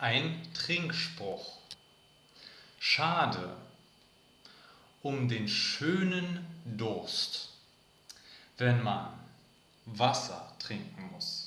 Ein Trinkspruch. Schade um den schönen Durst, wenn man Wasser trinken muss.